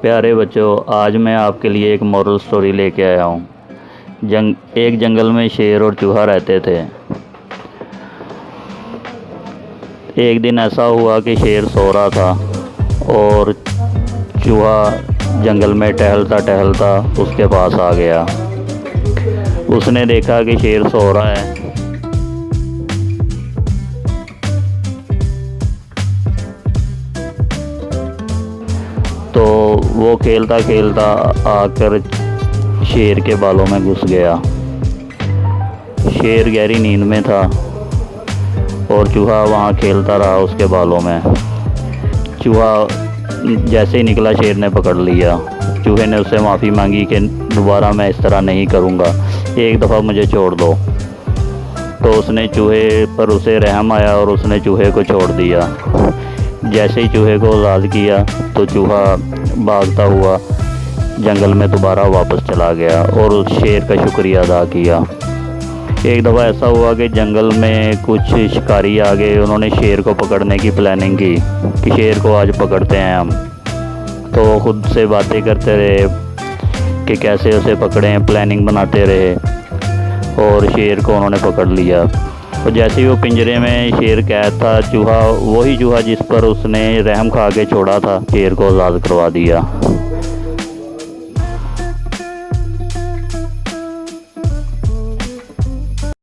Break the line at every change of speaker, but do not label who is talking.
پیارے بچوں، آج میں آپ کے لیے ایک مورل سٹوری لے کے آیا ہوں۔ جنگ، ایک جنگل میں شیر اور چوہا رہتے تھے۔ ایک دن ایسا ہوا کہ شیر سو رہا تھا اور چوہا جنگل میں ٹہلتا ٹہلتا اس کے پاس آ گیا۔ اس نے دیکھا کہ شیر سو رہا ہے۔ وہ کھیلتا کھیلتا آ کر شیر کے بالوں میں گھس گیا۔ شیر گہری نیند میں تھا اور چوہا وہاں کھیلتا رہا اس کے بالوں میں۔ چوہا جیسے ہی نکلا شیر نے پکڑ لیا۔ چوہے نے اس سے معافی مانگی کہ دوبارہ میں اس طرح نہیں کروں گا، ایک دفعہ مجھے چھوڑ دو۔ تو اس نے چوہے پر اسے رحم آیا اور اس نے چوہے کو چھوڑ دیا۔ جیسے ہی چوہے کو آزاد کیا تو چوہا بھاگتا ہوا جنگل میں دوبارہ واپس چلا گیا اور اس شیر کا شکریہ ادا کیا۔ ایک دفعہ ایسا ہوا کہ جنگل میں کچھ شکاری آ گئے انہوں نے شیر کو پکڑنے کی پلاننگ کی کہ شیر کو آج پکڑتے ہیں ہم۔ تو وہ خود سے باتیں کرتے رہے کہ کیسے اسے پکڑیں پلاننگ بناتے رہے اور شیر کو انہوں نے پکڑ لیا۔ اور جیسے ہی وہ پنجرے میں شیر قید تھا چوہا وہی چوہا جس پر اس نے رحم کھا کے چھوڑا تھا شیر کو آزاد کروا دیا